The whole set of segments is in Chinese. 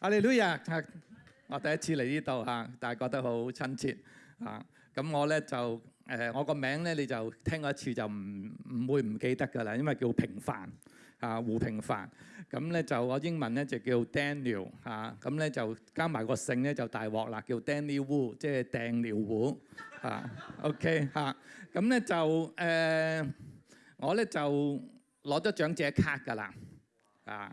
阿李女士，我第一次嚟呢度嚇，但係覺得好親切嚇。咁我咧就誒，我個名咧你就聽一次就唔唔會唔記得㗎啦，因為叫平凡嚇胡平凡。咁咧就我英文咧就叫 Daniel 嚇，咁咧就加埋個姓咧就大鑊啦，叫 Daniel Wu，即係掟尿碗嚇。OK 嚇，咁咧就誒，我咧就攞咗長者卡㗎啦啊。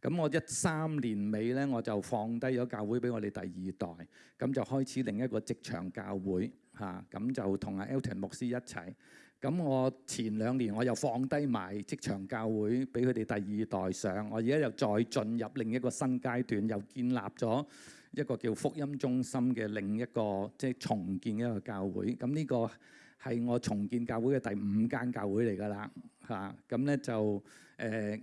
咁我一三年尾咧，我就放低咗教會俾我哋第二代，咁就開始另一個職場教會嚇，咁就同阿 Elton 牧師一齊。咁我前兩年我又放低埋職場教會俾佢哋第二代上，我而家又再進入另一個新階段，又建立咗一個叫福音中心嘅另一個即係重建一個教會。咁呢個係我重建教會嘅第五間教會嚟㗎啦嚇。咁咧就誒。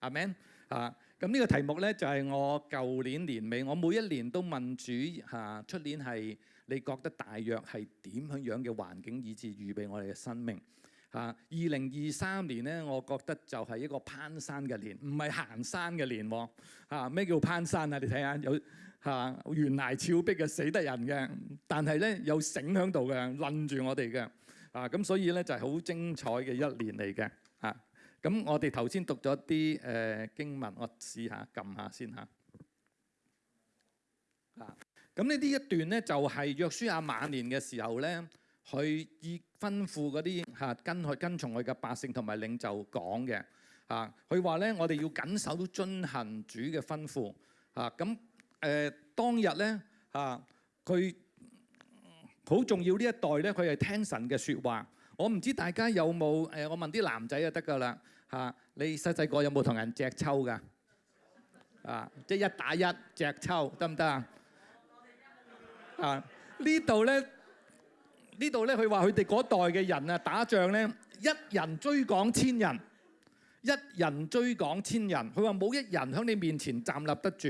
阿 Man 啊咁呢個題目咧就係我舊年年尾，我每一年都問主嚇，出年係你覺得大約係點樣樣嘅環境以至預備我哋嘅生命嚇。二零二三年咧，我覺得就係一個攀山嘅年，唔係行山嘅年喎嚇。咩叫攀山啊？你睇下有嚇懸崖峭壁嘅死得人嘅，但係咧有繩響度嘅，攆住我哋嘅啊咁，所以咧就係好精彩嘅一年嚟嘅。咁我哋頭先讀咗啲誒經文，我試下撳下先嚇。啊，咁呢呢一段咧就係約書亞晚年嘅時候咧，佢以吩咐嗰啲嚇跟佢跟從佢嘅百姓同埋領袖講嘅嚇。佢話咧，我哋要緊守遵行主嘅吩咐嚇。咁誒當日咧嚇，佢好重要呢一代咧，佢係聽神嘅説話。我唔知大家有冇誒，我問啲男仔就得㗎啦嚇，你細細個有冇同人隻抽㗎？啊，即係一打一隻抽得唔得啊？啊，呢度咧，呢度咧，佢話佢哋嗰代嘅人啊，打仗咧，一人追趕千人，一人追趕千人，佢話冇一人喺你面前站立得住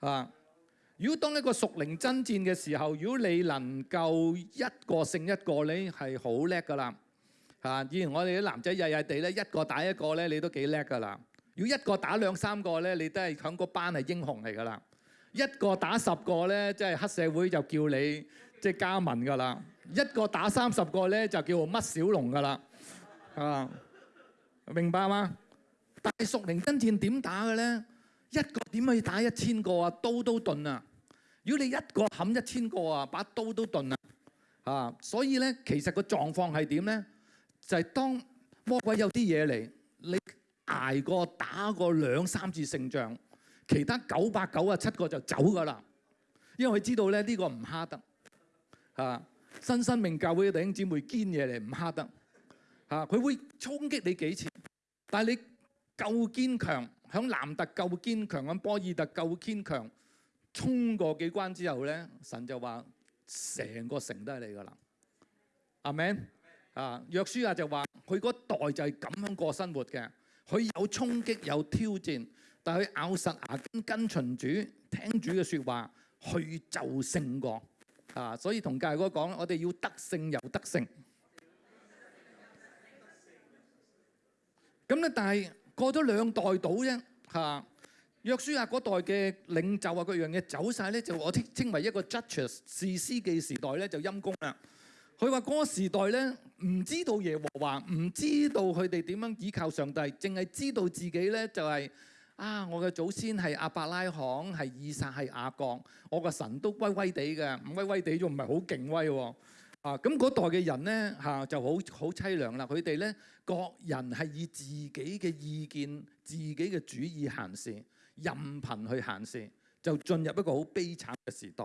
啊。如果當一個熟靈真戰嘅時候，如果你能夠一個勝一個，你係好叻噶啦嚇。以前我哋啲男仔曳曳地咧一個打一個咧，你都幾叻噶啦。如果一個打兩三個咧，你都係響個班係英雄嚟噶啦。一個打十個咧，即係黑社會就叫你即係加文噶啦。一個打三十個咧，就叫做乜小龍噶啦。啊，明白嘛？但係熟靈真戰點打嘅咧？一個點可以打一千個啊？刀都斷啊！如果你一個冚一千個啊，把刀都斷啦啊，所以咧，其實個狀況係點咧？就係當魔鬼有啲嘢嚟，你捱過打過兩三次勝仗，其他九百九啊七個就走噶啦。因為佢知道咧，呢個唔蝦得啊，新生命教會弟兄姊妹堅嘢嚟，唔蝦得啊，佢會衝擊你幾次，但係你夠堅強，響南特夠堅強，響波爾特夠堅強。冲过几关之后咧，神就话成个城都系你噶啦，阿 Man 啊，约书亚就话佢嗰代就系咁样过生活嘅，佢有冲击有挑战，但系佢咬实牙根跟从主，听主嘅说话去就胜过啊！所以同介哥讲，我哋要得胜又得胜。咁咧，但系过咗两代到啫，吓。約書亞嗰代嘅領袖啊，嗰樣嘢走晒咧，就我稱為一個 judges 士師記時代咧，就陰公啦。佢話嗰時代咧，唔知道耶和華，唔知道佢哋點樣倚靠上帝，淨係知道自己咧就係啊，我嘅祖先係阿伯拉罕，係以撒，係亞當，我個神都威威地嘅，唔威威地仲唔係好敬畏喎。啊，咁嗰代嘅人咧嚇就好好凄涼啦。佢哋咧各人係以自己嘅意見、自己嘅主意行事。任憑去行事，就進入一個好悲慘嘅時代。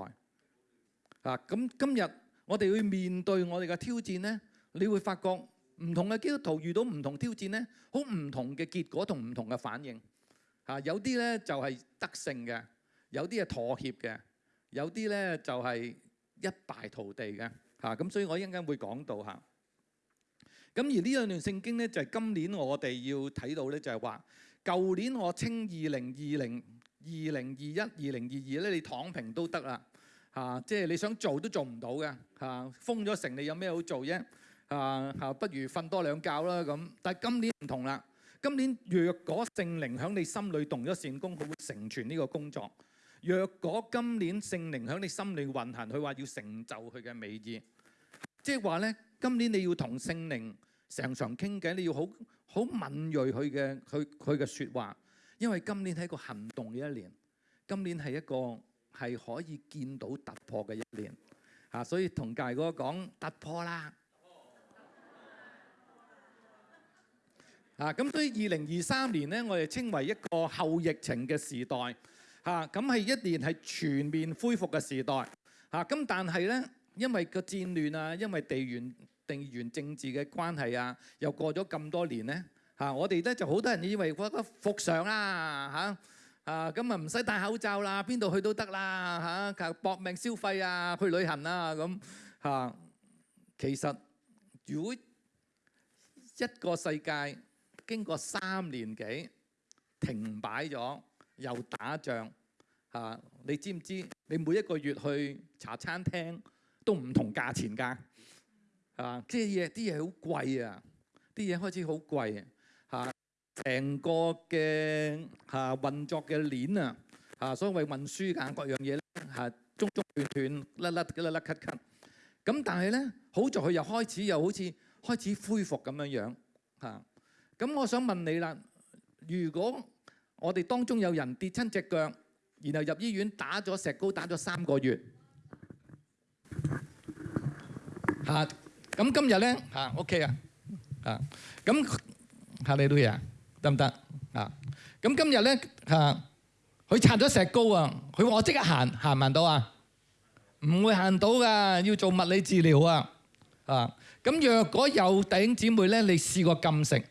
啊，咁今日我哋要面對我哋嘅挑戰呢，你會發覺唔同嘅基督徒遇到唔同挑戰呢，好唔同嘅結果同唔同嘅反應。啊，有啲呢就係得勝嘅，有啲系妥協嘅，有啲呢就係一敗涂地嘅。嚇，咁所以我一阵间會講到吓。咁而呢兩段聖經呢，就係今年我哋要睇到呢，就係話。舊年我稱二零二零、二零二一、二零二二咧，你躺平都得啦嚇，即係你想做都做唔到嘅嚇，封咗城，你有咩好做啫嚇？嚇，不如瞓多兩覺啦咁。但係今年唔同啦，今年若果聖靈喺你心里動咗善功，佢會成全呢個工作；若果今年聖靈喺你心里運行，佢話要成就佢嘅美意，即係話咧，今年你要同聖靈常常傾偈，你要好。好敏锐佢嘅佢佢嘅说话，因为今年系一个行动嘅一年，今年系一个系可以见到突破嘅一年，啊，所以同大哥讲突破啦，啊，咁所以二零二三年咧，我哋称为一个后疫情嘅时代，嚇！咁系一年系全面恢复嘅时代，嚇！咁但系咧，因为个战乱啊，因为地缘。定員政治嘅關係啊，又過咗咁多年咧嚇，我哋咧就好多人以為覺得復常啦嚇啊，咁啊唔使戴口罩啦，邊度去都得啦嚇，搏命消費啊，去旅行啊咁嚇。其實如果一個世界經過三年幾停擺咗，又打仗嚇，你知唔知？你每一個月去茶餐廳都唔同價錢㗎。啊！即係嘢，啲嘢好貴啊！啲嘢開始好貴啊！嚇，成個嘅嚇運作嘅鏈啊，嚇所謂運輸㗎，各樣嘢嚇中中斷斷甩甩甩甩咳咳。咁但係咧，好在佢又開始又好似開始恢復咁樣樣嚇。咁我想問你啦，如果我哋當中有人跌親只腳，然後入醫院打咗石膏打咗三個月嚇。咁今日咧嚇 OK 啊，啊咁嚇你都呀得唔得啊？咁今日咧嚇佢拆咗石膏啊，佢話即刻行行唔行到啊？唔會行到噶，要做物理治療啊。啊咁若果有頂姊妹咧，你試過禁食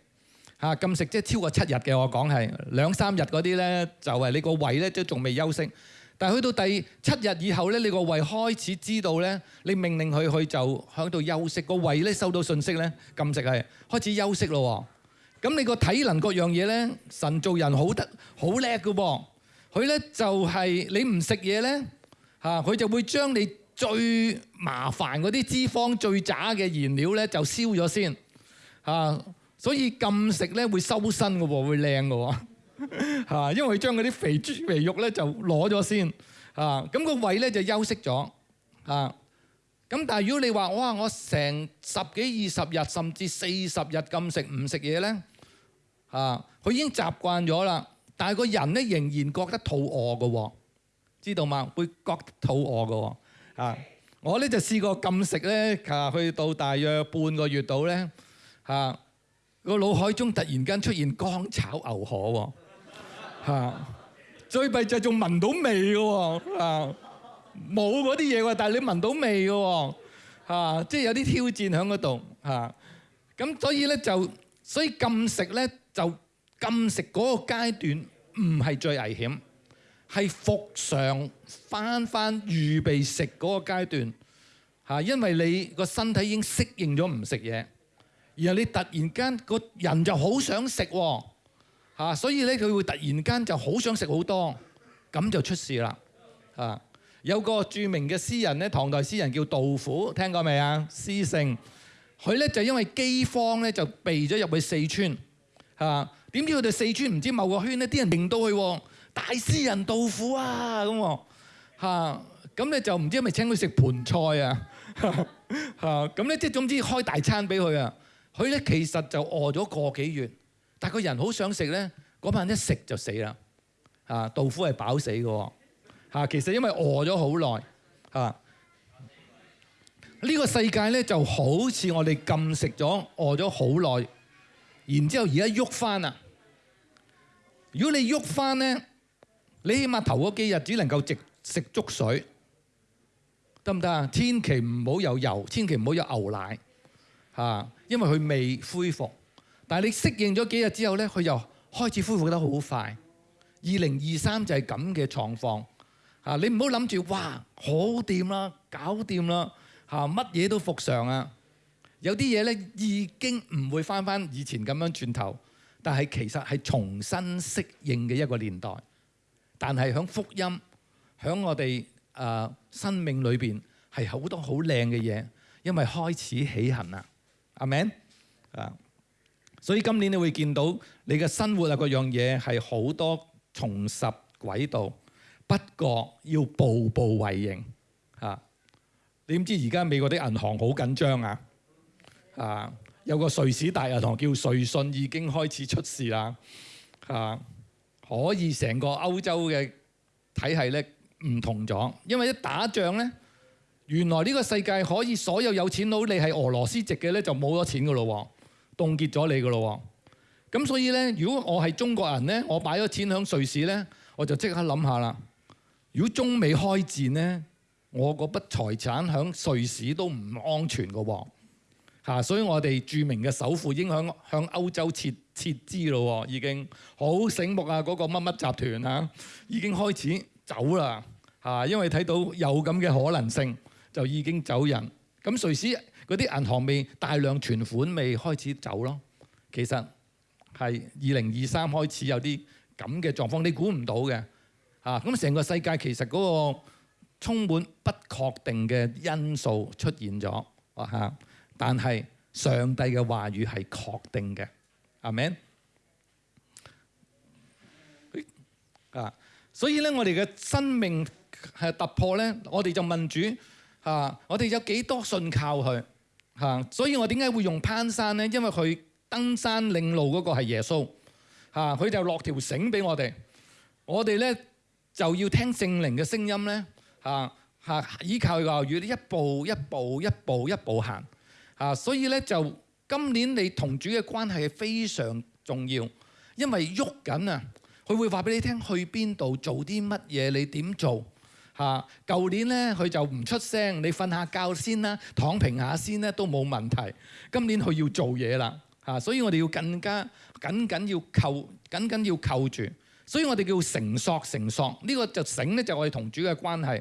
嚇禁食即係超過七日嘅，我講係兩三日嗰啲咧就係你個胃咧都仲未休息。但係去到第七日以後咧，你個胃開始知道咧，你命令佢去就喺度休息。個胃咧收到信息咧，禁食係開始休息咯。咁你個體能各樣嘢咧，神做人好得好叻噶噃。佢咧就係你唔食嘢咧，嚇佢就會將你最麻煩嗰啲脂肪最渣嘅燃料咧就燒咗先嚇。所以禁食咧會收身嘅喎，會靚嘅喎。啊，因為將嗰啲肥豬肥肉咧就攞咗先，啊，咁個胃咧就休息咗，啊，咁但係如果你話哇，我成十幾二十日甚至四十日禁食唔食嘢咧，啊，佢已經習慣咗啦，但係個人咧仍然覺得肚餓嘅喎，知道嘛？會覺得肚餓嘅喎，我咧就試過禁食咧，啊，去到大約半個月度咧，啊，個腦海中突然間出現乾炒牛河喎。係啊，最弊就仲聞到味嘅喎，啊冇嗰啲嘢喎，但係你聞到味嘅喎，即係有啲挑戰喺嗰度，係咁所以咧就，所以禁食咧就禁食嗰個階段唔係最危險，係復常翻翻預備食嗰個階段，嚇，因為你個身體已經適應咗唔食嘢，然後你突然間個人就好想食喎。嚇，所以咧佢會突然間就好想食好多，咁就出事啦。嚇，有個著名嘅詩人咧，唐代詩人叫杜甫，聽過未啊？詩聖，佢咧就因為饑荒咧就避咗入去四川，係點知佢哋四川唔知某個圈咧，啲人認到佢，大詩人杜甫啊咁喎，嚇，咁咧就唔知係咪請佢食盤菜啊？嚇，咁咧即係總之開大餐俾佢啊，佢咧其實就餓咗個幾月。但個人好想食咧，嗰班一食就死啦！嚇，杜甫係飽死嘅喎，嚇，其實因為餓咗好耐，嚇，呢個世界咧就好似我哋禁食咗、餓咗好耐，然之後而家喐翻啦。如果你喐翻咧，你起碼頭嗰幾日只能夠食食粥水，得唔得啊？千祈唔好有油，千祈唔好有牛奶，嚇，因為佢未恢復。但係你適應咗幾日之後咧，佢又開始恢復得好快。二零二三就係咁嘅狀況。啊，你唔好諗住哇，好掂啦，搞掂啦，嚇乜嘢都復常啊！有啲嘢咧已經唔會翻翻以前咁樣轉頭，但係其實係重新適應嘅一個年代。但係喺福音，喺我哋誒生命裏邊係好多好靚嘅嘢，因為開始起行啦。阿明，啊。所以今年你會見到你嘅生活啊，嗰樣嘢係好多重拾轨道，不過要步步為營你點知而家美國啲銀行好緊張啊！啊，有個瑞士大銀行叫瑞信已經開始出事啦！啊，可以成個歐洲嘅體系咧唔同咗，因為一打仗咧，原來呢個世界可以所有有錢佬你係俄羅斯籍嘅咧就冇咗錢㗎咯喎。凍結咗你噶咯喎，咁所以咧，如果我係中國人咧，我擺咗錢響瑞士咧，我就即刻諗下啦。如果中美開戰咧，我嗰筆財產響瑞士都唔安全噶喎，嚇！所以我哋著名嘅首富已經向響歐洲撤撤資咯喎，已經好醒目啊！嗰個乜乜集團嚇已經開始走啦嚇，因為睇到有咁嘅可能性，就已經走人。咁瑞士。嗰啲銀行未大量存款未開始走咯，其實係二零二三開始有啲咁嘅狀況，你估唔到嘅嚇。咁成個世界其實嗰個充滿不確定嘅因素出現咗嚇，但係上帝嘅話語係確定嘅，阿咪？啊，所以咧我哋嘅生命係突破咧，我哋就問主嚇，我哋有幾多信靠佢？吓，所以我點解會用攀山咧？因為佢登山領路嗰個係耶穌，吓，佢就落條繩俾我哋，我哋咧就要聽聖靈嘅聲音咧，吓吓，依靠話语，一步一步一步一步行，吓，所以咧就今年你同主嘅關係系非常重要，因為喐緊啊，佢會話俾你聽去邊度做啲乜嘢，你點做？嚇！舊年咧，佢就唔出聲，你瞓下覺先啦，躺平下先咧都冇問題。今年佢要做嘢啦，嚇！所以我哋要更加緊緊要扣，緊緊要扣住。所以我哋叫成索成索。呢個就醒咧，就我哋同主嘅關係。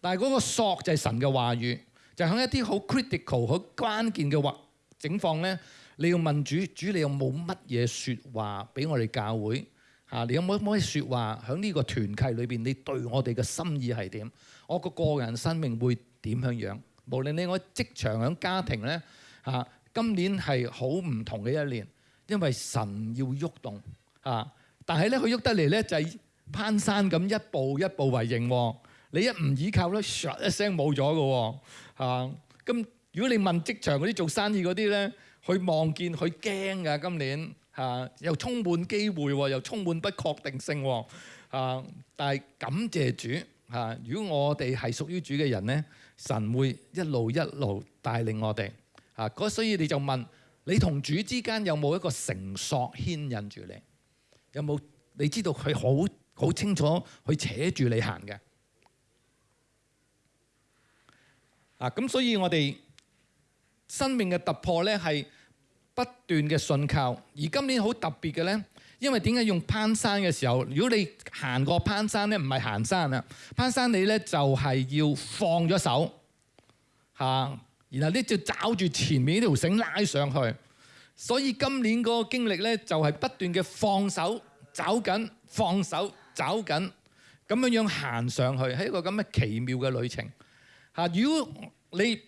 但係嗰個索就係神嘅話語，就喺一啲好 critical、好關鍵嘅話整況咧，你要問主，主你有冇乜嘢説話俾我哋教會？啊！你有冇可以説話喺呢個團契裏邊？你對我哋嘅心意係點？我個個人生命會點樣樣？無論你我職場、喺家庭咧，嚇！今年係好唔同嘅一年，因為神要喐動啊！但係咧，佢喐得嚟咧就係攀山咁一步一步為營喎。你一唔倚靠咧，唰一聲冇咗嘅喎嚇。咁如果你問職場嗰啲做生意嗰啲咧，佢望見佢驚㗎，今年。啊！又充滿機會，又充滿不確定性。啊！但係感謝主，嚇！如果我哋係屬於主嘅人咧，神會一路一路帶領我哋。啊！嗰所以你就問你同主之間有冇一個繩索牽引住你？有冇你知道佢好好清楚去扯住你行嘅？啊！咁所以我哋生命嘅突破咧係。不斷嘅信靠，而今年好特別嘅咧，因為點解用攀山嘅時候，如果你行過攀山咧，唔係行山啊，攀山你咧就係要放咗手嚇，然後咧就找住前面呢條繩拉上去。所以今年嗰個經歷咧，就係不斷嘅放手找緊，放手找緊，咁樣樣行上去，係一個咁嘅奇妙嘅旅程嚇。如果你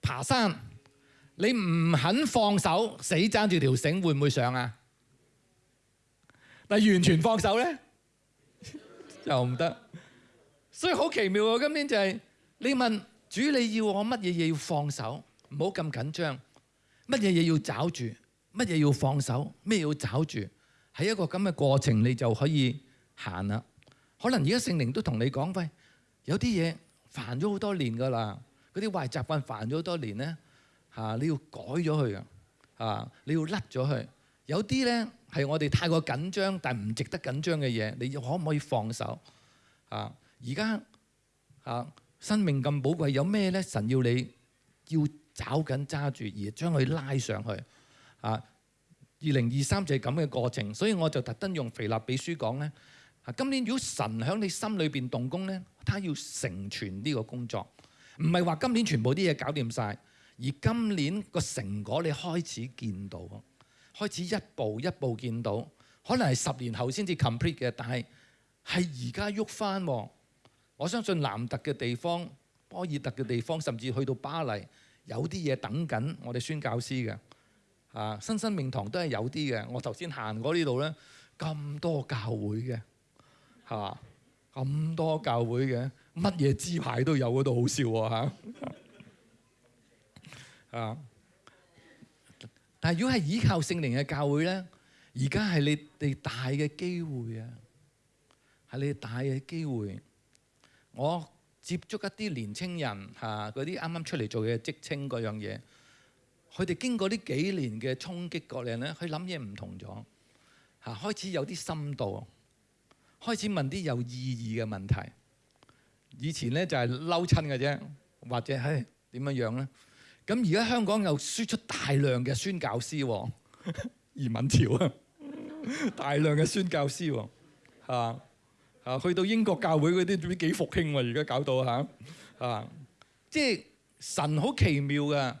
爬山，你唔肯放手，死爭住條繩，會唔會上啊？但完全放手咧，又唔得。所以好奇妙喎，今年就係你問主，你要我乜嘢嘢要放手，唔好咁緊張。乜嘢嘢要找住，乜嘢要放手，咩要找住，喺一個咁嘅過程，你就可以行啦。可能而家聖靈都同你講，喂，有啲嘢煩咗好多年噶啦，嗰啲壞習慣煩咗好多年咧。嚇！你要改咗佢啊，嚇！你要甩咗佢。有啲咧係我哋太過緊張，但唔值得緊張嘅嘢，你要可唔可以放手？嚇！而家嚇生命咁寶貴，有咩咧？神要你要找緊揸住，而將佢拉上去。嚇！二零二三就係咁嘅過程，所以我就特登用《肥立比書》講呢啊，今年如果神喺你心裏邊動工呢他要成全呢個工作，唔係話今年全部啲嘢搞掂晒。」而今年個成果你開始見到，開始一步一步見到，可能係十年後先至 complete 嘅，但係係而家喐翻喎。我相信南特嘅地方、波爾特嘅地方，甚至去到巴黎，有啲嘢等緊我哋宣教師嘅。啊，新生命堂都係有啲嘅。我頭先行過呢度呢，咁多教會嘅，係嘛？咁多教會嘅，乜嘢支牌都有，嗰度好笑喎嚇。啊！但系如果系依靠圣灵嘅教会咧，而家系你哋大嘅机会啊，系你哋大嘅机会。我接触一啲年青人吓，嗰啲啱啱出嚟做嘅职称嗰样嘢，佢哋经过呢几年嘅冲击力嚟咧，佢谂嘢唔同咗吓，开始有啲深度，开始问啲有意义嘅问题。以前咧就系嬲亲嘅啫，或者系点样样咧？咁而家香港又輸出大量嘅宣教師喎，移民潮啊，大量嘅宣教師喎，啊，去到英國教會嗰啲幾復興喎，而家搞到嚇啊！即係神好奇妙㗎，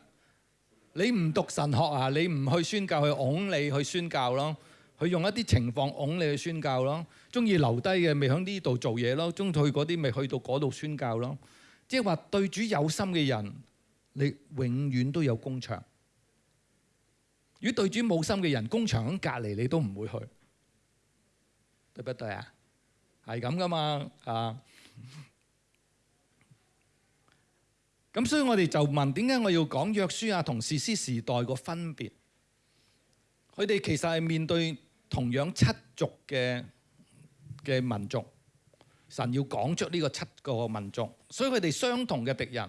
你唔讀神學啊，你唔去宣教，去擁你去宣教咯，佢用一啲情況擁你去宣教咯，中意留低嘅咪響呢度做嘢咯，中意去嗰啲咪去到嗰度宣教咯，即係話對主有心嘅人。你永遠都有工場。如果對住冇心嘅人，工場喺隔離，你都唔會去。對不對啊？係咁噶嘛，啊！咁所以我哋就問點解我要講約書亞同士師時代個分別？佢哋其實係面對同樣七族嘅嘅民族，神要講出呢個七個民族，所以佢哋相同嘅敵人。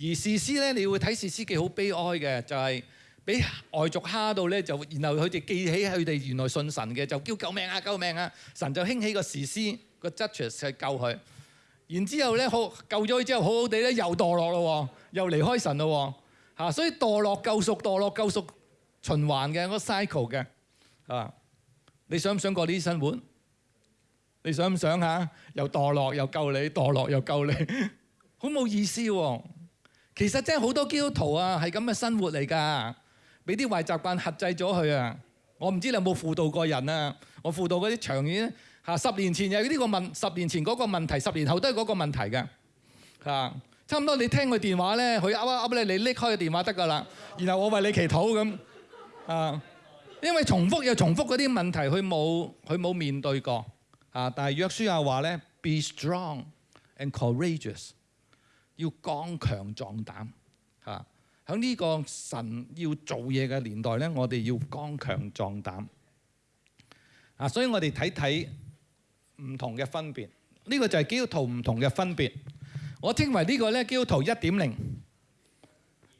而士師咧，你會睇士師幾好悲哀嘅，就係俾外族蝦到咧，就然後佢哋記起佢哋原來信神嘅，就叫救命啊，救命啊！神就興起個士師個 judges 去救佢。然之後咧，好救咗佢之後，好好地咧又墮落咯，又離開神咯，嚇！所以墮落救贖，墮落救贖，循環嘅，個 cycle 嘅，啊！你想唔想過呢啲生活？你想唔想嚇？又墮落又救你，墮落又救你，好冇意思喎！其實真係好多基督徒啊，係咁嘅生活嚟噶，俾啲壞習慣限制咗佢啊！我唔知你有冇輔導過人啊？我輔導嗰啲長遠吓，十年前有呢個問，十年前嗰個問題，十年後都係嗰個問題嘅差唔多你聽佢電話咧，佢噏噏噏咧，你拎開个電話得噶啦。然後我為你祈禱咁啊，因為重複又重複嗰啲問題，佢冇佢冇面對過啊。但係約書亚話咧：Be strong and courageous。要刚强壮胆，吓喺呢个神要做嘢嘅年代咧，我哋要刚强壮胆。啊，所以我哋睇睇唔同嘅分别，呢个就系基督徒唔同嘅分别。我称为呢个咧，基督徒一点零，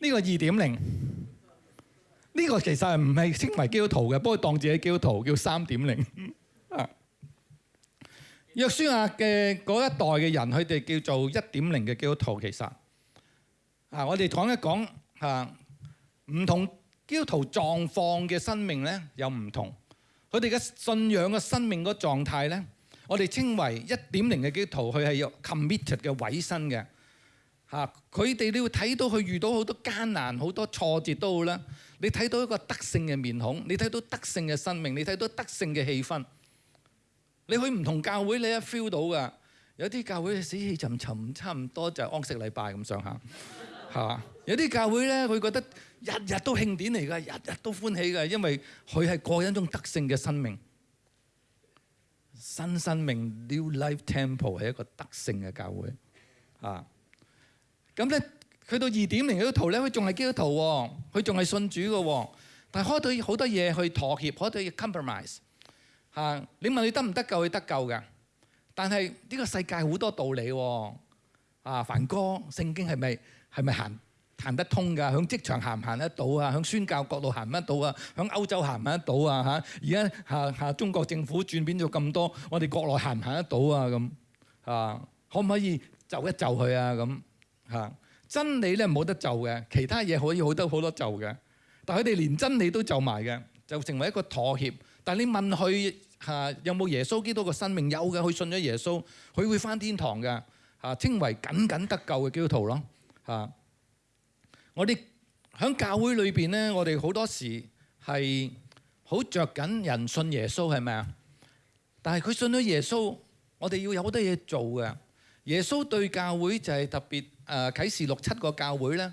呢个二点零，呢个其实系唔系称为基督徒嘅，不过当自己基督徒叫三点零。約書亞嘅嗰一代嘅人，佢哋叫做一點零嘅基督徒。其實啊，我哋講一講嚇唔同基督徒狀況嘅生命咧，有唔同。佢哋嘅信仰嘅生命嗰狀態咧，我哋稱為一點零嘅基督徒，佢係有 committed 嘅委身嘅嚇。佢哋你要睇到佢遇到好多艱難，好多挫折都好啦。你睇到一個德性嘅面孔，你睇到德性嘅生命，你睇到德性嘅氣氛。你去唔同教會，你一 feel 到噶，有啲教會死氣沉沉，差唔多就安息禮拜咁上下，係嘛？有啲教會咧，佢覺得日日都慶典嚟㗎，日日都歡喜㗎，因為佢係過一種得勝嘅生命，新生命 New Life Temple 係一個得勝嘅教會啊。咁咧，去到二點零嗰圖咧，佢仲係基督徒喎，佢仲係信主嘅喎，但係開到好多嘢去妥協，開到要 compromise。啊！你問佢得唔得救？佢得救嘅。但係呢個世界好多道理喎。啊，凡哥，聖經係咪係咪行行得通㗎？響職場行唔行得到啊？響宣教角度行唔得到啊？響歐洲行唔得到啊？嚇！而家下下中國政府轉變咗咁多，我哋國內行唔行得到啊？咁啊，可唔可以就一就佢啊？咁嚇真理咧冇得就嘅，其他嘢可以好多好多就嘅。但佢哋連真理都就埋嘅，就成為一個妥協。但你問佢？嚇有冇耶穌基督嘅生命有嘅，佢信咗耶穌，佢會翻天堂嘅嚇，稱為僅僅得救嘅基督徒咯嚇。我哋喺教會裏邊咧，我哋好多時係好着緊人信耶穌係咪啊？但係佢信咗耶穌，我哋要有好多嘢做嘅。耶穌對教會就係特別誒，啟示六七個教會咧，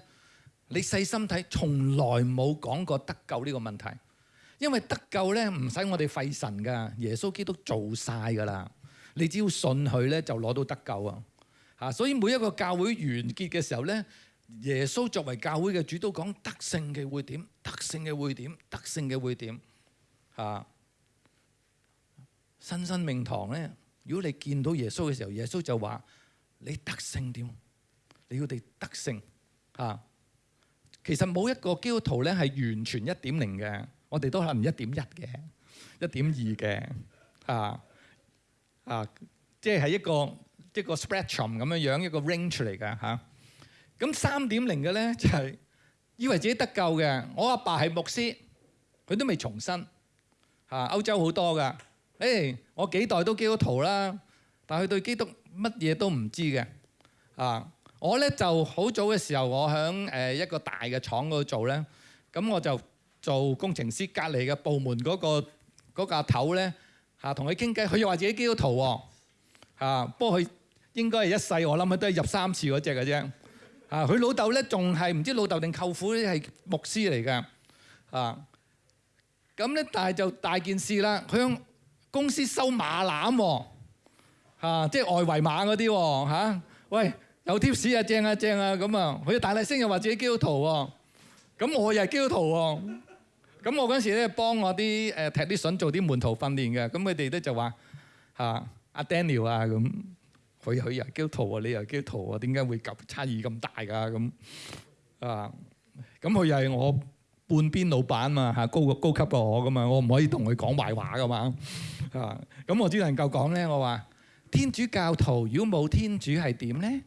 你細心睇，從來冇講過得救呢個問題。因為得救咧，唔使我哋費神噶，耶穌基督做晒噶啦。你只要信佢咧，就攞到得救啊！吓，所以每一個教會完結嘅時候咧，耶穌作為教會嘅主都講得性嘅會點，得性嘅會點，得性嘅會點吓，新生命堂咧，如果你見到耶穌嘅時候，耶穌就話你得性點，你要哋得性。」吓，其實冇一個基督徒咧係完全一點零嘅。我哋都能一點一嘅，一點二嘅，啊啊，即係一個一個 spectrum 咁樣樣，一個 range 嚟噶嚇。咁三點零嘅咧就係以為自己得救嘅。我阿爸係牧師，佢都未重生嚇。歐洲好多噶，誒，我幾代都基督徒啦，但佢對基督乜嘢都唔知嘅啊。我咧就好早嘅時候，我喺誒一個大嘅廠嗰度做咧，咁我就。做工程師隔離嘅部門嗰個嗰架頭咧嚇同佢傾偈，佢又話自己基督徒喎嚇，不過佢應該係一世我諗佢都係入三次嗰只嘅啫嚇。佢老豆咧仲係唔知老豆定舅父係牧師嚟㗎嚇。咁咧但係就大件事啦，佢喺公司收馬攬喎即係外圍馬嗰啲喎喂，有 tips 啊正啊正啊咁啊，佢大聲聲又話自己基督徒喎，咁我又係基督徒喎。咁我嗰時咧幫我啲誒踢啲想做啲門徒訓練嘅，咁佢哋咧就話嚇阿 Daniel 啊咁，佢佢又基督徒啊，你又基督徒啊，點解會咁差異咁大噶咁啊？咁佢又係我半邊老闆嘛嚇，高高級過我噶嘛，我唔可以同佢講壞話噶嘛啊！咁我只能夠講咧，我話天主教徒如果冇天主係點咧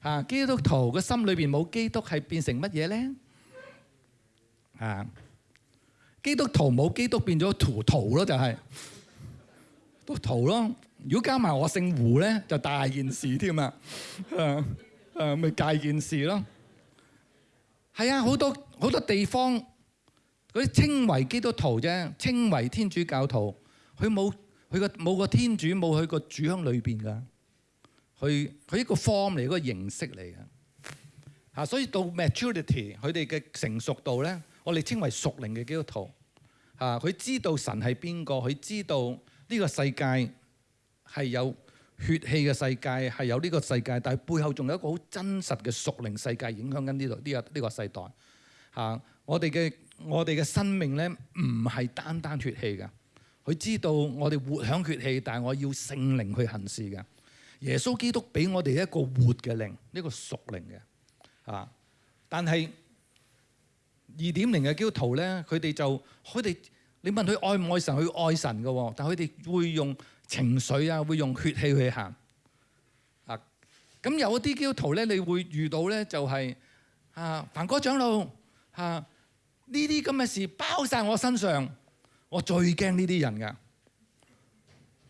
啊！基督徒個心裏边冇基督係變成乜嘢咧啊！基督徒冇基督变咗徒徒咯，就系都徒咯。如果加埋我姓胡咧，就大件事添啊！诶 诶，咪大件事咯。系啊，好多好多地方佢称为基督徒啫，称为天主教徒。佢冇佢个冇个天主冇佢个主喺里边噶。佢佢一个 form 嚟，一个形式嚟嘅。吓，所以到 maturity 佢哋嘅成熟度咧，我哋称为熟龄嘅基督徒。啊！佢知道神係邊個，佢知道呢個世界係有血氣嘅世界，係有呢個世界，但係背後仲有一個好真實嘅屬靈世界影響緊呢度呢個呢个世代。嚇！我哋嘅我哋嘅生命咧唔係單單血氣噶。佢知道我哋活響血氣，但係我要聖靈去行事嘅。耶穌基督俾我哋一個活嘅靈，呢個屬靈嘅。啊！但係。二點零嘅基督徒咧，佢哋就佢哋，你問佢愛唔愛神，佢愛神嘅喎，但佢哋會用情緒啊，會用血氣去行。啊，咁有啲基督徒咧，你會遇到咧，就係啊，凡哥長老啊，呢啲咁嘅事包晒我身上，我最驚呢啲人噶，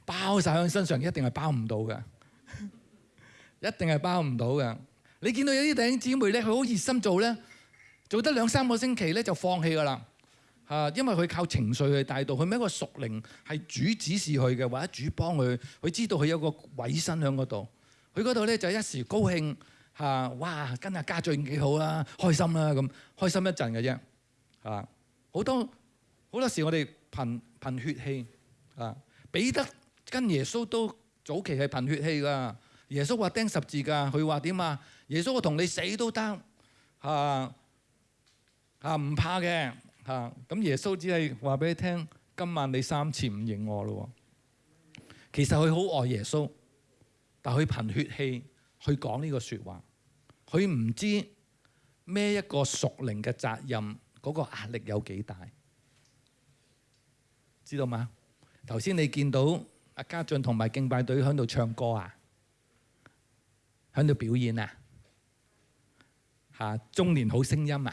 包晒喺身上一定係包唔到嘅，一定係包唔到嘅。你見到有啲弟兄姊妹咧，佢好熱心做咧。做得兩三個星期咧，就放棄㗎啦嚇，因為佢靠情緒去帶到，佢咩一個屬靈係主指示佢嘅，或者主幫佢，佢知道佢有個偉身喺嗰度。佢嗰度咧就一時高興嚇，哇，跟阿家俊幾好啦，開心啦咁，開心一陣嘅啫嚇。好多好多時我哋貧貧血氣啊，彼得跟耶穌都早期係貧血氣㗎。耶穌話釘十字㗎，佢話點啊？耶穌我同你死都得嚇。啊，唔怕嘅，嚇！咁耶穌只係話俾你聽，今晚你三次唔認我咯喎。其實佢好愛耶穌，但佢憑血氣去講呢個説話，佢唔知咩一個屬靈嘅責任嗰個壓力有幾大，知道嗎？頭先你見到阿家俊同埋敬拜隊喺度唱歌啊，喺度表演啊，嚇中年好聲音啊！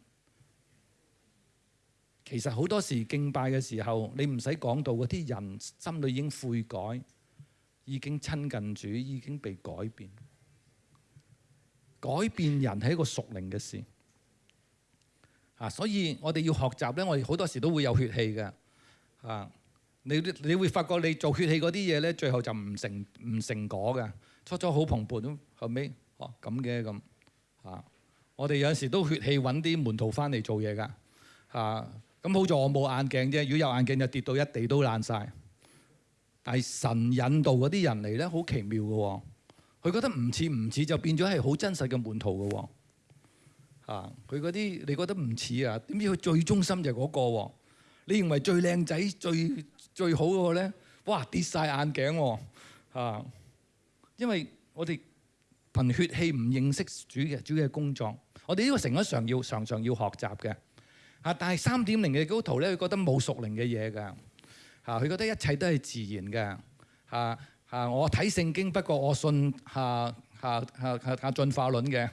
其實好多時敬拜嘅時候，你唔使講到嗰啲人心里已經悔改，已經親近主，已經被改變。改變人係一個熟靈嘅事。啊，所以我哋要學習咧。我哋好多時都會有血氣嘅。啊，你你會發覺你做血氣嗰啲嘢咧，最後就唔成唔成果嘅。初初好蓬勃，後尾哦咁嘅咁。啊，我哋有時都血氣揾啲門徒翻嚟做嘢噶。啊。咁好在我冇眼鏡啫，如果有眼鏡就跌到一地都爛晒。但係神引導嗰啲人嚟咧，好奇妙嘅喎。佢覺得唔似唔似，就變咗係好真實嘅門徒嘅喎。佢嗰啲你覺得唔似啊？點知佢最忠心就係嗰個喎。你認為最靚仔、最最好嗰個咧，哇！跌晒眼鏡喎。因為我哋憑血氣唔認識主嘅主嘅工作，我哋呢個成日常要、常常要學習嘅。啊，但係三點零嘅基督徒咧，佢覺得冇熟靈嘅嘢㗎。嚇！佢覺得一切都係自然嘅，嚇嚇！我睇聖經，不過我信嚇嚇嚇嚇進化論嘅。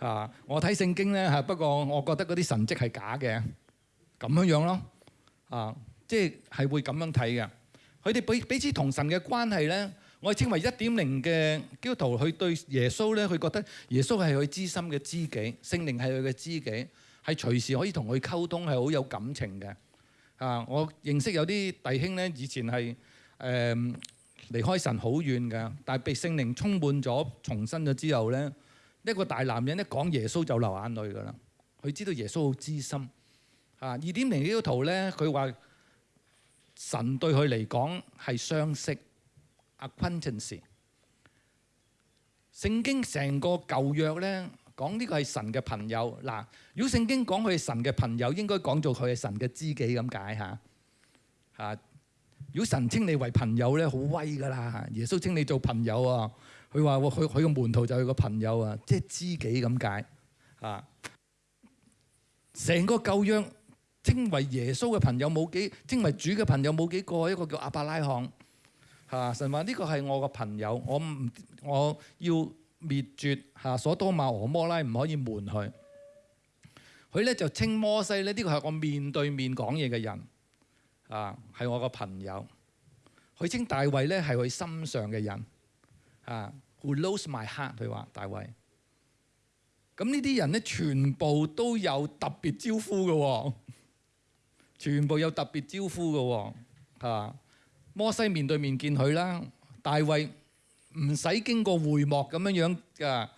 嚇！我睇聖經咧嚇，不過我覺得嗰啲神蹟係假嘅。咁樣樣咯。啊，即係係會咁樣睇嘅。佢哋比彼此同神嘅關係咧，我係稱為一點零嘅基督徒。佢對耶穌咧，佢覺得耶穌係佢知心嘅知己，聖靈係佢嘅知己。係隨時可以同佢溝通，係好有感情嘅。啊，我認識有啲弟兄咧，以前係誒離開神好遠嘅，但係被聖靈充滿咗、重生咗之後咧，一個大男人一講耶穌就流眼淚㗎啦。佢知道耶穌好知心。啊，二點零呢個圖咧，佢話神對佢嚟講係相識。a n c e 聖經成個舊約咧。讲呢个系神嘅朋友，嗱，如果圣经讲佢系神嘅朋友，应该讲做佢系神嘅知己咁解吓。吓，如果神称你为朋友咧，好威噶啦！耶稣称你做朋友啊，佢话佢佢个门徒就系个朋友啊，即系知己咁解啊。成个旧約称为耶稣嘅朋友冇几，称为主嘅朋友冇几个，一个叫阿伯拉罕吓。神话呢个系我個朋友，我唔我要。滅絕吓所多瑪和摩拉唔可以門佢。佢咧就稱摩西咧，呢個係我面對面講嘢嘅人，啊，係我個朋友。佢稱大衛咧係佢心上嘅人，啊，Who l o s t s my heart？佢話大衛。咁呢啲人咧全部都有特別招呼嘅，全部有特別招呼嘅，啊，摩西面對面見佢啦，大衛。唔使經過回幕咁樣樣㗎，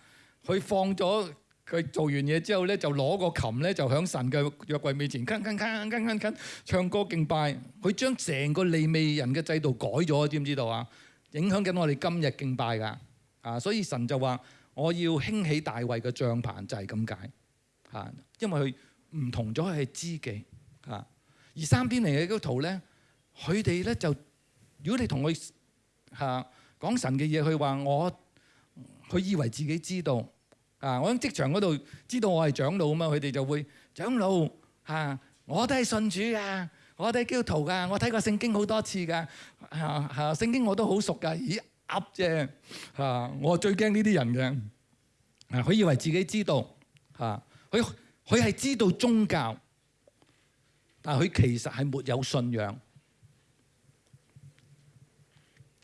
佢放咗佢做完嘢之後咧，就攞個琴咧，就響神嘅約櫃面前，唱歌敬拜。佢將成個利未人嘅制度改咗，知唔知道啊？影響緊我哋今日敬拜㗎啊！所以神就話：我要興起大衞嘅帳棚，就係咁解嚇。因為佢唔同咗係知己嚇。而三邊嚟嘅嗰圖咧，佢哋咧就如果你同佢嚇。講神嘅嘢，佢話我，佢以為自己知道。啊，我喺職場嗰度知道我係長老啊嘛，佢哋就會長老嚇，我都係信主噶，我都係基督徒噶，我睇過聖經好多次噶，嚇聖經我都好熟噶，咦噏啫嚇，我最驚呢啲人嘅。啊，佢以為自己知道嚇，佢佢係知道宗教，但係佢其實係沒有信仰。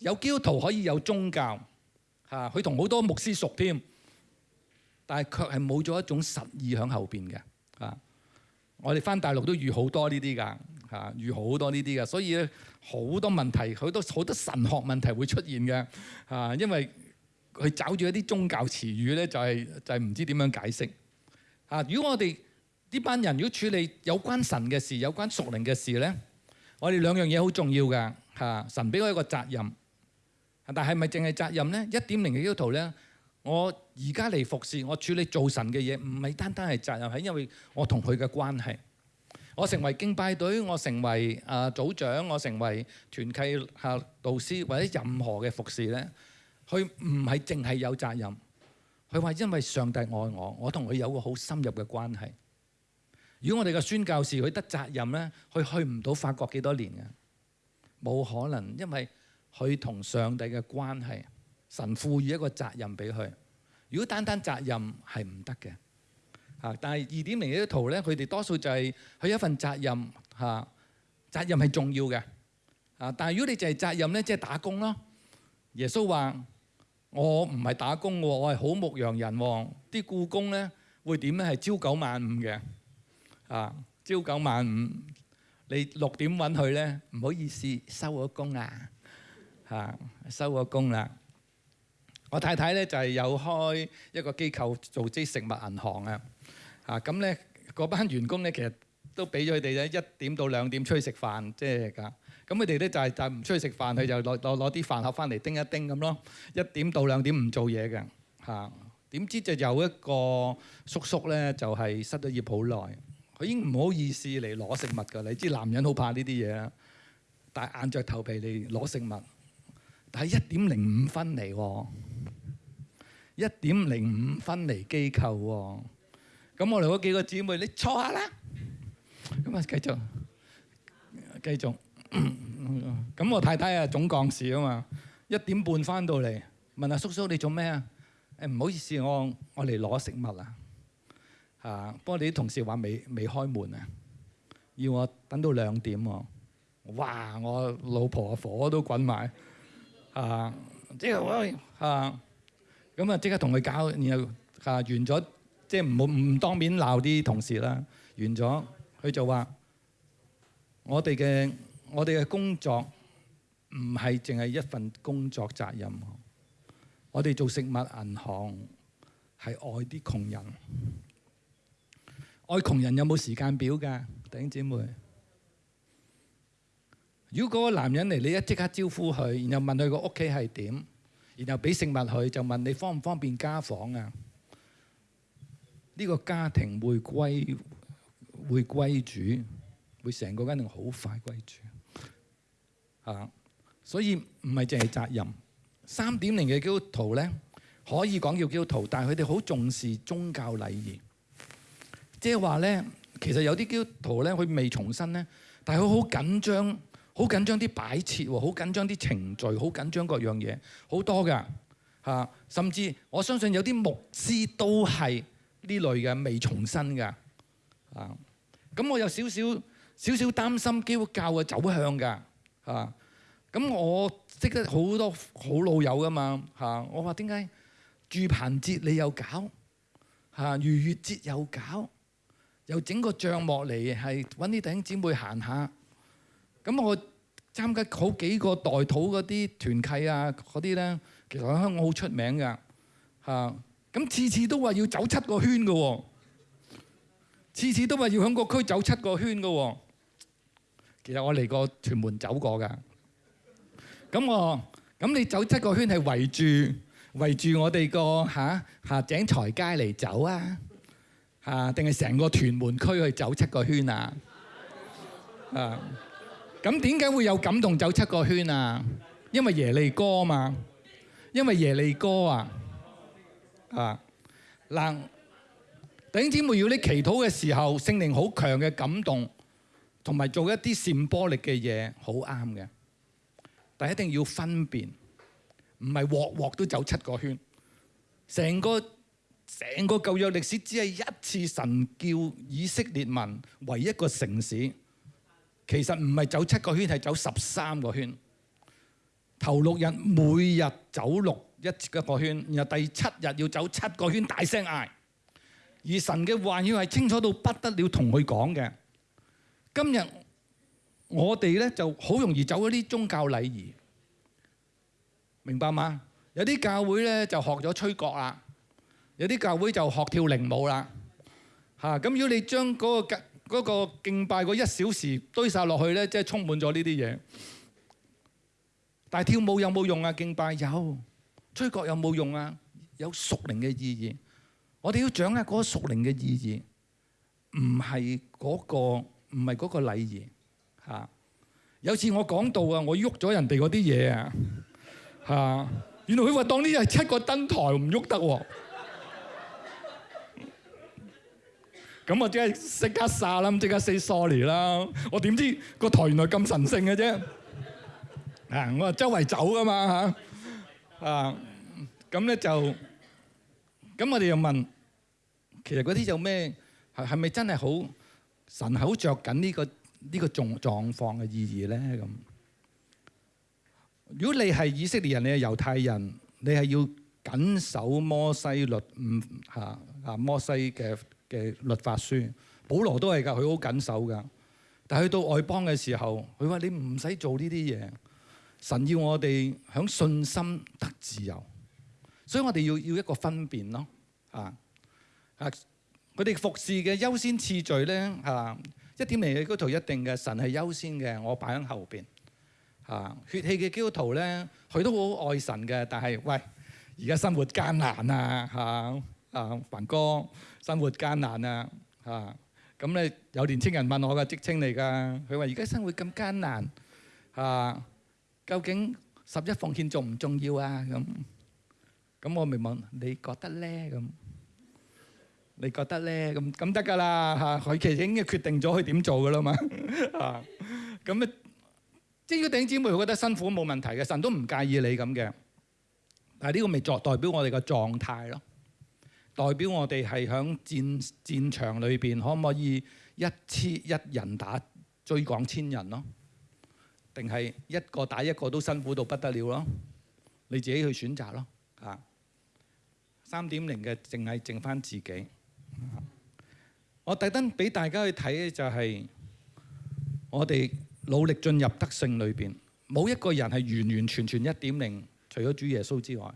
有基督徒可以有宗教嚇，佢同好多牧師熟添，但係卻係冇咗一種實意喺後邊嘅嚇。我哋翻大陸都遇好多呢啲㗎嚇，遇好多呢啲㗎，所以好多問題、好多好多神學問題會出現嘅嚇，因為佢找住一啲宗教詞語咧，就係就係唔知點樣解釋嚇。如果我哋呢班人如果處理有關神嘅事、有關屬靈嘅事咧，我哋兩樣嘢好重要㗎嚇。神俾我一個責任。但係咪淨係責任咧？一點零嘅要求咧，我而家嚟服侍，我處理做神嘅嘢，唔係單單係責任，係因為我同佢嘅關係。我成為敬拜隊，我成為啊組長，我成為團契下導師，或者任何嘅服侍咧，佢唔係淨係有責任。佢話因為上帝愛我，我同佢有個好深入嘅關係。如果我哋嘅宣教士佢得責任咧，佢去唔到法國幾多年嘅，冇可能，因為。佢同上帝嘅關係，神賦予一個責任俾佢。如果單單責任係唔得嘅嚇，但係二點零呢啲圖咧，佢哋多數就係佢一份責任吓，責任係重要嘅啊，但係如果你就係責任咧，即係打工咯。耶穌話：我唔係打工喎，我係好牧羊人喎。啲故工咧會點咧？係朝九晚五嘅啊，朝九晚五，你六點揾佢咧，唔好意思，收咗工啊。啊！收個工啦。我太太咧就係有開一個機構做啲食物銀行啊。啊咁咧，嗰班員工咧其實都俾咗佢咧一點到兩點出去食飯，即係噶咁佢哋咧就係就唔出去食飯，佢就攞攞攞啲飯盒翻嚟叮一叮咁咯。一點到兩點唔做嘢嘅嚇，點知就有一個叔叔咧就係失咗業好耐，佢已經唔好意思嚟攞食物噶。你知男人好怕呢啲嘢，但係硬着頭皮嚟攞食物。係一點零五分嚟喎，一點零五分嚟機構喎，咁我哋嗰幾個姊妹，你坐下啦。咁啊繼續，繼續。咁我太太啊總講事啊嘛，一點半翻到嚟，問阿叔叔你做咩啊？誒唔好意思，我我嚟攞食物啊。嚇，不過啲同事話未未開門啊，要我等到兩點喎。哇！我老婆啊火都滾埋。啊！即係我啊！咁啊，即刻同佢搞，然後啊，完咗，即係唔好唔當面鬧啲同事啦。完咗，佢就話：我哋嘅我哋嘅工作唔係淨係一份工作責任。我哋做食物銀行係愛啲窮人，愛窮人有冇時間表㗎？頂兄姊妹。如果個男人嚟，你一即刻招呼佢，然後問佢個屋企係點，然後俾食物佢，就問你方唔方便家訪啊？呢個家庭會歸會歸主，會成個家庭好快歸主啊！所以唔係淨係責任。三點零嘅基督徒咧，可以講叫基督徒，但係佢哋好重視宗教禮儀，即係話咧，其實有啲基督徒咧，佢未重生咧，但係佢好緊張。好緊張啲擺設喎，好緊張啲程序，好緊張各樣嘢，好多噶嚇。甚至我相信有啲牧師都係呢類嘅未重生噶啊。咁我有少少少少擔心基督教嘅走向㗎嚇。咁我識得好多好老友㗎嘛嚇。我話點解住棚節你又搞嚇，儒月節又搞，又整個帳幕嚟係揾啲弟兄姊妹行下。咁我參加好幾個代土嗰啲團契啊嗰啲咧，其實喺香港好出名㗎嚇。咁次次都話要走七個圈嘅喎，次次都話要響個區走七個圈嘅喎。其實我嚟個屯門走過噶。咁我咁你走七個圈係圍住圍住我哋個嚇下井財街嚟走啊嚇，定係成個屯門區去走七個圈啊？啊！咁點解會有感動走七個圈啊？因為耶利哥嘛，因為耶利哥啊，啊嗱，弟姊妹要你祈禱嘅時候，聖靈好強嘅感動，同埋做一啲散波力嘅嘢，好啱嘅，但一定要分辨，唔係鑊鑊都走七個圈。成個成個舊約歷史只係一次神叫以色列民為一個城市。其實唔係走七個圈，係走十三個圈。頭六日每日走六一一個圈，然後第七日要走七個圈，大聲嗌。而神嘅話要係清楚到不得了，同佢講嘅。今日我哋咧就好容易走一啲宗教禮儀，明白嗎？有啲教會咧就學咗吹角啦，有啲教會就學跳靈舞啦。嚇！咁如果你將嗰個嗰個敬拜嗰一小時堆晒落去咧，即係充滿咗呢啲嘢。但係跳舞有冇用啊？敬拜有，吹角有冇用啊？有熟靈嘅意義。我哋要掌握嗰個屬靈嘅意義，唔係嗰個唔係嗰個禮儀嚇。有次我講到啊，我喐咗人哋嗰啲嘢啊嚇，原來佢話當呢係七個燈台唔喐得喎。咁我即係即刻撒啦，即刻 say sorry 啦。我點知個台原來咁神圣嘅啫？啊，我話周圍走噶嘛嚇啊！咁咧就咁，我哋又問其實嗰啲有咩係係咪真係好神？好着緊呢個呢個狀狀況嘅意義咧？咁如果你係以色列人，你係猶太人，你係要緊守摩西律，唔嚇啊摩西嘅。嘅律法書，保羅都係噶，佢好緊守噶。但去到外邦嘅時候，佢話：你唔使做呢啲嘢。神要我哋響信心得自由，所以我哋要要一個分辨咯。啊啊，佢哋服侍嘅優先次序咧，嚇一點零嘅基督徒一定嘅神係優先嘅，我擺喺後邊嚇。血氣嘅基督徒咧，佢都好愛神嘅，但係喂而家生活艱難啊嚇啊，宏哥。生活艱難啊，嚇！咁咧有年青人問我嘅職稱嚟㗎，佢話而家生活咁艱難，嚇！究竟十一奉獻重唔重要啊？咁咁我咪問你覺得咧？咁你覺得咧？咁咁得㗎啦，嚇！佢其實已經決定咗佢點做㗎啦嘛，啊！咁啊，只要弟兄姊妹覺得辛苦冇問題嘅，神都唔介意你咁嘅。但係呢個咪作代表我哋嘅狀態咯。代表我哋係響戰戰場裏邊，可唔可以一千一人打追趕千人咯？定係一個打一個都辛苦到不得了咯？你自己去選擇咯，三點零嘅淨係剩翻自己。我特登俾大家去睇嘅就係，我哋努力進入得勝裏邊，冇一個人係完完全全一點零，除咗主耶穌之外。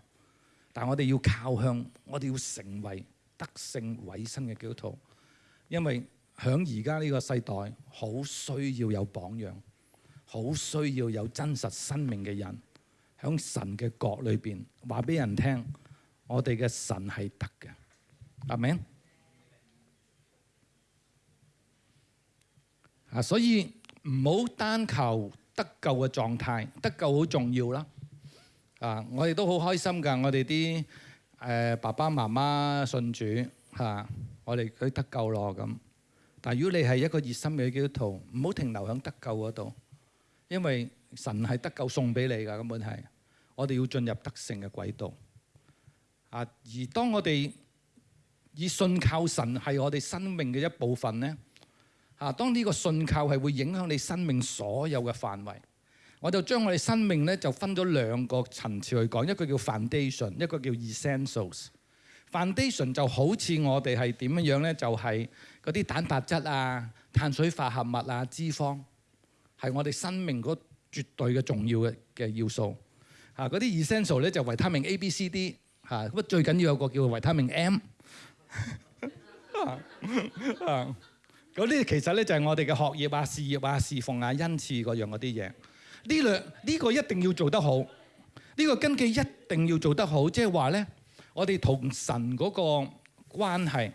但我哋要靠向，我哋要成为德性伟身嘅基督徒，因为响而家呢个世代好需要有榜样，好需要有真实生命嘅人，响神嘅国里边话俾人听，我哋嘅神系得嘅，阿 m 啊，所以唔好单求得救嘅状态，得救好重要啦。啊！我哋都好開心噶，我哋啲誒爸爸媽媽信主嚇，我哋佢得救咯咁。但如果你係一個熱心嘅基督徒，唔好停留喺得救嗰度，因為神係得救送俾你噶根本係。我哋要進入得勝嘅軌道。啊！而當我哋以信靠神係我哋生命嘅一部分咧，啊！當呢個信靠係會影響你生命所有嘅範圍。我就將我哋生命咧就分咗兩個層次去講，一個叫 foundation，一個叫 essentials。foundation 就好似我哋係點樣樣咧，就係嗰啲蛋白質啊、碳水化合物啊、脂肪，係我哋生命嗰絕對嘅重要嘅嘅要素。嚇，嗰啲 essential 咧就維他命 A、B、C、D，嚇，咁最緊要有個叫維他命 M。嗰啲其實咧就係我哋嘅學業啊、事業啊、侍奉啊、恩賜嗰樣嗰啲嘢。呢兩呢個一定要做得好，呢個根基一定要做得好，即係話咧，我哋同神嗰個關係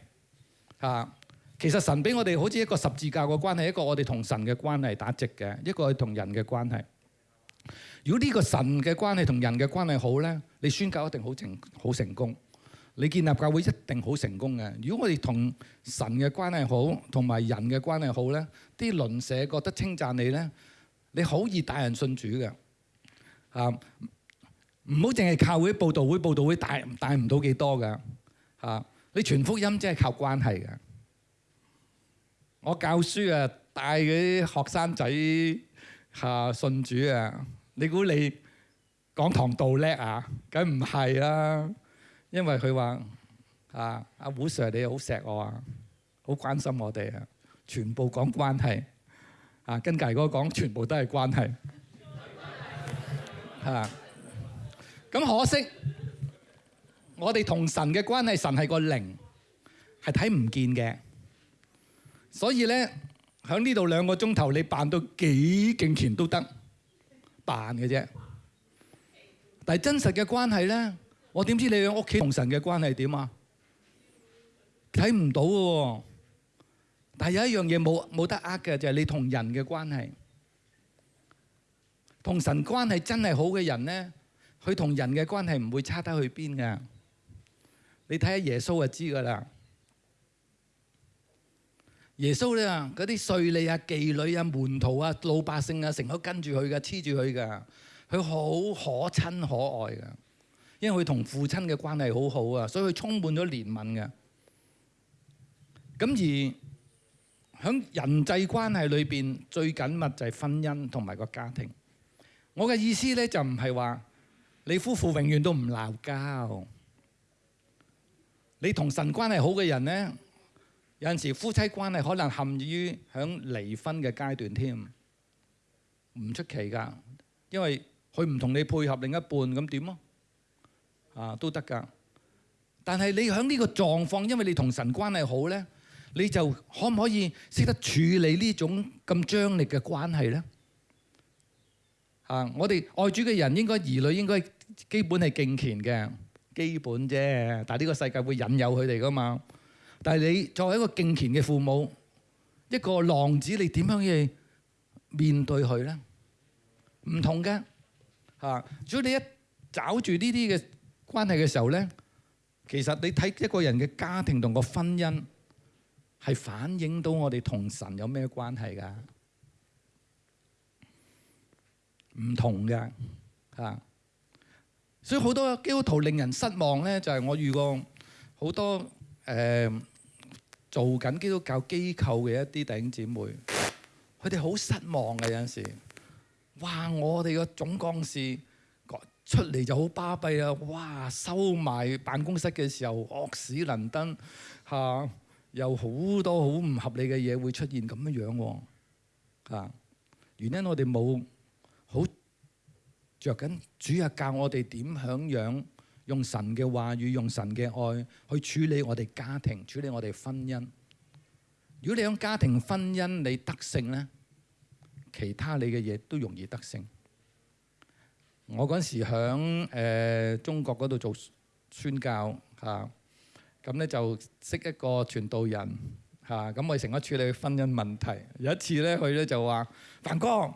啊，其實神俾我哋好似一個十字架嘅關係，一個我哋同神嘅關係打直嘅，一個係同人嘅關係。如果呢個神嘅關係同人嘅關係好咧，你宣教一定好成好成功，你建立教會一定好成功嘅。如果我哋同神嘅關係好，同埋人嘅關係好咧，啲鄰舍覺得稱讚你咧。你好易帶人信主嘅，啊，唔好淨係靠會報道會報道會帶帶唔到幾多嘅，啊，你全福音即係靠關係嘅。我教書啊，帶嗰啲學生仔嚇信主啊，你估你講堂道叻啊？梗唔係啦，因為佢話啊，阿胡 sir 你好錫我啊，好關心我哋啊，全部講關係。啊，跟大哥講，全部都係關係。嚇，咁可惜，我哋同神嘅關係，神係個零，係睇唔見嘅。所以咧，喺呢度兩個鐘頭，你扮到幾勁甜都得，扮嘅啫。但係真實嘅關係咧，我點知你喺屋企同神嘅關係點啊？睇唔到嘅喎。但係有一樣嘢冇冇得呃嘅，就係你同人嘅關係，同神關係真係好嘅人咧，佢同人嘅關係唔會差得去邊噶。你睇下耶穌就知噶啦。耶穌咧，嗰啲税吏啊、妓女啊、門徒啊、老百姓啊，成日都跟住佢噶，黐住佢噶，佢好可親可愛噶，因為佢同父親嘅關係好好啊，所以佢充滿咗怜悯噶。咁而喺人際關係裏邊最緊密就係婚姻同埋個家庭。我嘅意思咧就唔係話你夫婦永遠都唔鬧交。你同神關係好嘅人咧，有陣時夫妻關係可能陷於喺離婚嘅階段添，唔出奇噶，因為佢唔同你配合另一半咁點啊？啊都得噶，但係你喺呢個狀況，因為你同神關係好咧。你就可唔可以識得處理呢種咁張力嘅關係咧？啊！我哋愛主嘅人應該兒女應該基本係敬虔嘅基本啫，但呢個世界會引誘佢哋噶嘛？但系你作為一個敬虔嘅父母，一個浪子，你點樣去面對佢咧？唔同嘅吓，所以你一找住呢啲嘅關係嘅時候咧，其實你睇一個人嘅家庭同個婚姻。係反映到我哋同神有咩關係㗎？唔同㗎，吓，所以好多基督徒令人失望咧，就係我遇過好多誒做緊基督教機構嘅一啲弟兄姊妹，佢哋好失望嘅有阵時，哇！我哋個總幹事出嚟就好巴閉啊，哇！收埋辦公室嘅時候惡屎倫敦嚇。有好多好唔合理嘅嘢會出現咁樣樣喎，啊！原因我哋冇好着緊，主要教我哋點響樣用神嘅話語、用神嘅愛去處理我哋家庭、處理我哋婚姻。如果你響家庭婚姻你得勝咧，其他你嘅嘢都容易得勝。我嗰時響誒中國嗰度做宣教嚇。咁咧就識一個傳道人嚇，咁我成日處理婚姻問題。有一次咧，佢咧就話：，凡哥，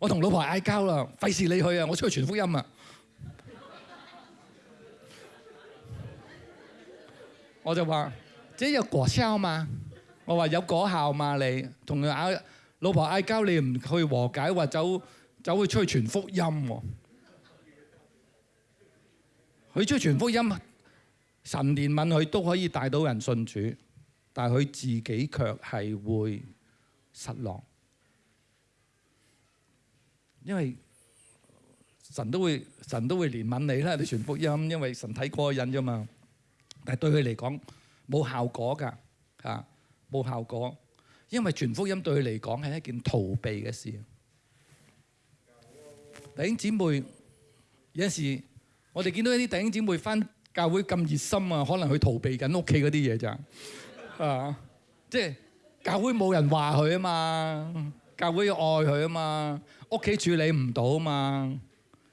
我同老婆嗌交啦，費事你去啊！我出去傳福音啊！我就話：，即有果效嘛？我話有果效嘛？你同佢嗌老婆嗌交，你唔去和解，話走走去出去傳福音喎？佢出去傳福音。神怜悯佢都可以带到人信主，但系佢自己却系会失落，因为神都会神都会怜悯你啦，你全福音，因为神睇过瘾啫嘛。但系对佢嚟讲冇效果噶，吓冇效果，因为全福音对佢嚟讲系一件逃避嘅事。弟兄姊妹，有阵时我哋见到一啲弟兄姊妹翻。教會咁熱心啊，可能佢逃避緊屋企嗰啲嘢咋啊？即係教會冇人話佢啊嘛，教會愛佢啊嘛，屋企處理唔到啊嘛。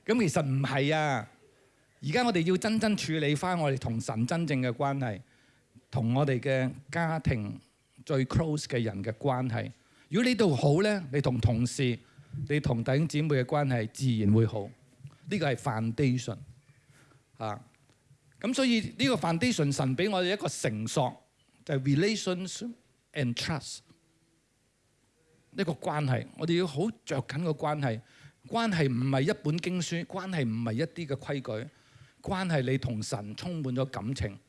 咁其實唔係啊。而家我哋要真真處理翻我哋同神真正嘅關係，同我哋嘅家庭最 close 嘅人嘅關係。如果呢度好咧，你同同事、你同弟兄姊妹嘅關係自然會好。呢個係 foundation 啊。咁所以呢個 foundation 神俾我哋一個承索，就 relations and trust 呢個關係，我哋要好着緊個關係。關係唔係一本經書，關係唔係一啲嘅規矩，關係你同神充滿咗感情，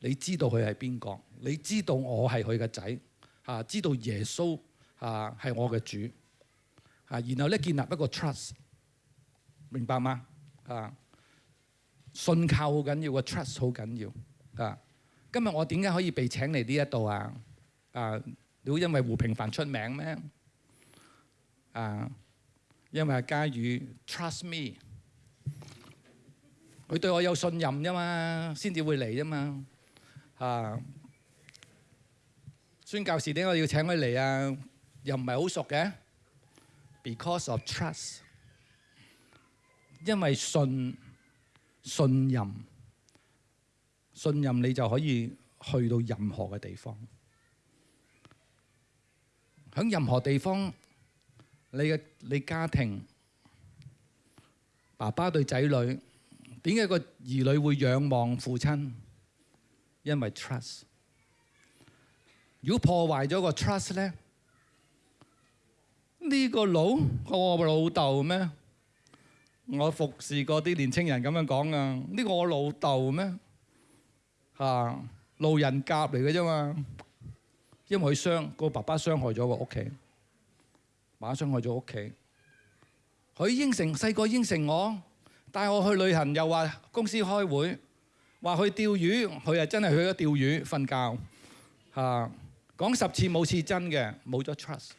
你知道佢係邊個，你知道我係佢嘅仔，嚇知道耶穌嚇係我嘅主，嚇然後咧建立一個 trust，明白嗎？啊！信靠好緊要，個 trust 好緊要。啊，今日我點解可以被請嚟呢一度啊？啊，都因為胡平凡出名咩？啊，因為阿嘉宇 trust me，佢對我有信任啫嘛，先至會嚟啫嘛。啊，宣教士，點解要請佢嚟啊，又唔係好熟嘅，because of trust，因為信。信任，信任你就可以去到任何嘅地方。喺任何地方，你嘅你家庭，爸爸对仔女，点解个儿女会仰望父亲？因为 trust。如果破坏咗个 trust 咧，呢个老个老豆咩？我服侍過啲年青人咁樣講啊，呢個我老豆咩？嚇，路人甲嚟嘅啫嘛，因為佢傷個爸爸傷害咗個屋企，爸爸傷害咗屋企。佢應承細個應承我，帶我去旅行又話公司開會，話去釣魚，佢又真係去咗釣魚瞓覺。嚇，講十次冇次真嘅，冇咗 trust。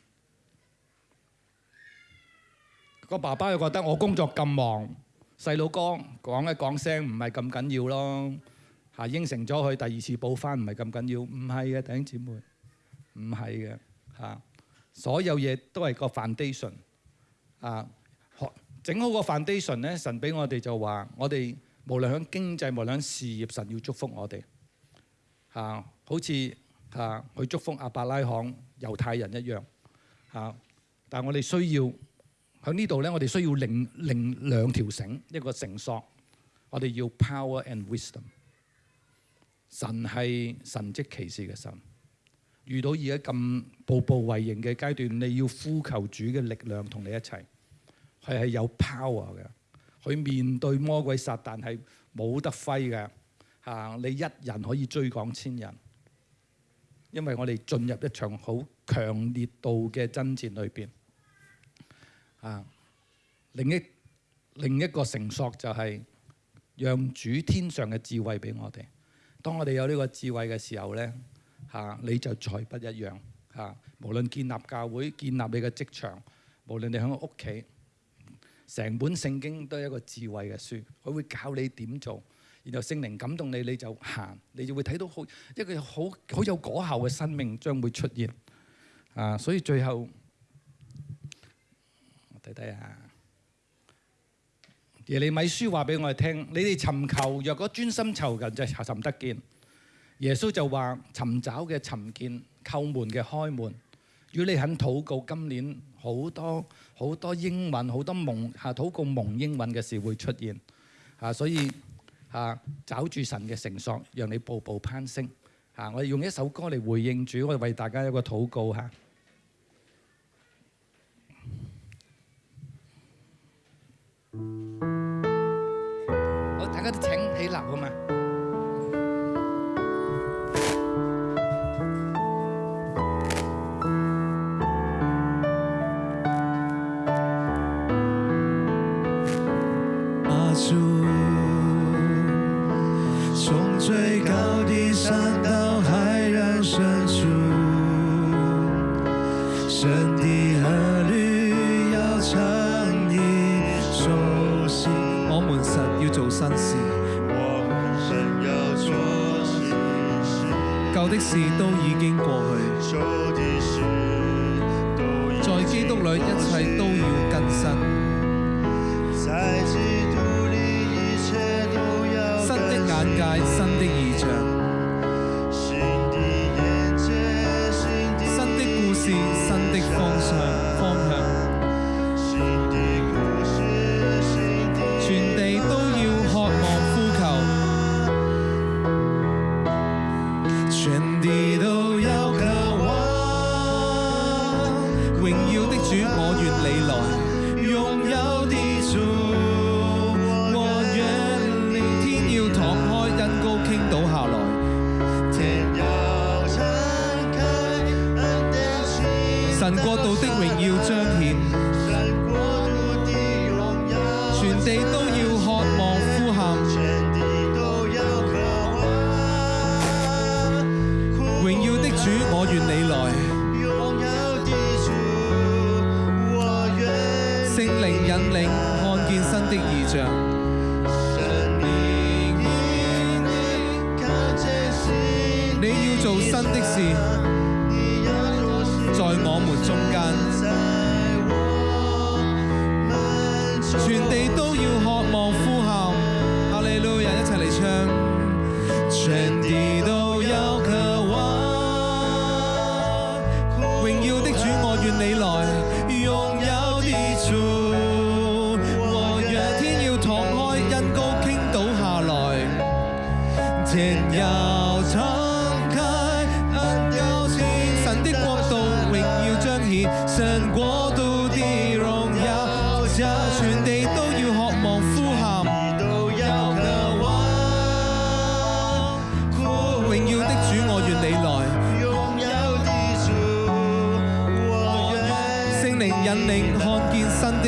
個爸爸又覺得我工作咁忙，細佬哥講一講聲唔係咁緊要咯嚇，應承咗佢第二次補翻唔係咁緊要，唔係嘅，弟兄姊妹唔係嘅嚇，所有嘢都係個 foundation 啊，學整好個 foundation 咧，神俾我哋就話我哋無論響經濟，無論響事業，神要祝福我哋嚇，好似嚇去祝福阿伯拉罕猶太人一樣嚇，但係我哋需要。喺呢度咧，我哋需要另另兩條繩，一個繩索。我哋要 power and wisdom。神係神蹟奇事嘅神。遇到而家咁步步為營嘅階段，你要呼求主嘅力量同你一齊。佢係有 power 嘅，佢面對魔鬼撒但係冇得揮嘅。嚇，你一人可以追趕千人，因為我哋進入一場好強烈度嘅爭戰裏邊。啊！另一另一個承索就係讓主天上嘅智慧俾我哋。當我哋有呢個智慧嘅時候咧，嚇你就再不一樣。嚇無論建立教會、建立你嘅職場，無論你我屋企，成本聖經都係一個智慧嘅書，佢會教你點做。然後聖靈感動你，你就行，你就會睇到好一個好好有果效嘅生命將會出現。啊！所以最後。睇睇下，耶利米书话俾我哋听，你哋寻求若果专心求近就寻得见。耶稣就话寻找嘅寻见，叩门嘅开门。如果你肯祷告，今年好多好多英文，好多梦吓祷告梦英文嘅事会出现吓，所以吓找住神嘅绳索，让你步步攀升吓。我哋用一首歌嚟回应主，我哋为大家一个祷告吓。好，大家都请起立好嘛。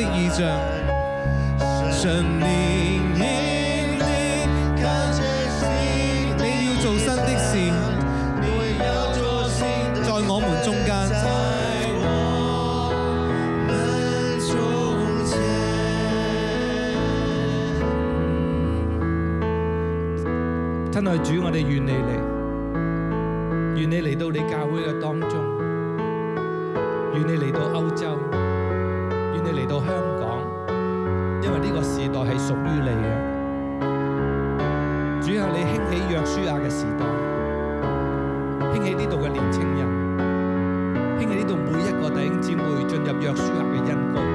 的异象，常年年年靠着你，你要做新的事，在我们中间。在我们中间。亲爱主，我哋愿你嚟，愿你嚟到你教会嘅当中，愿你嚟到欧洲。系属于你嘅，主啊！你兴起约书亚嘅时代，兴起呢度嘅年青人，兴起呢度每一个弟兄姊妹进入约书亚嘅恩膏。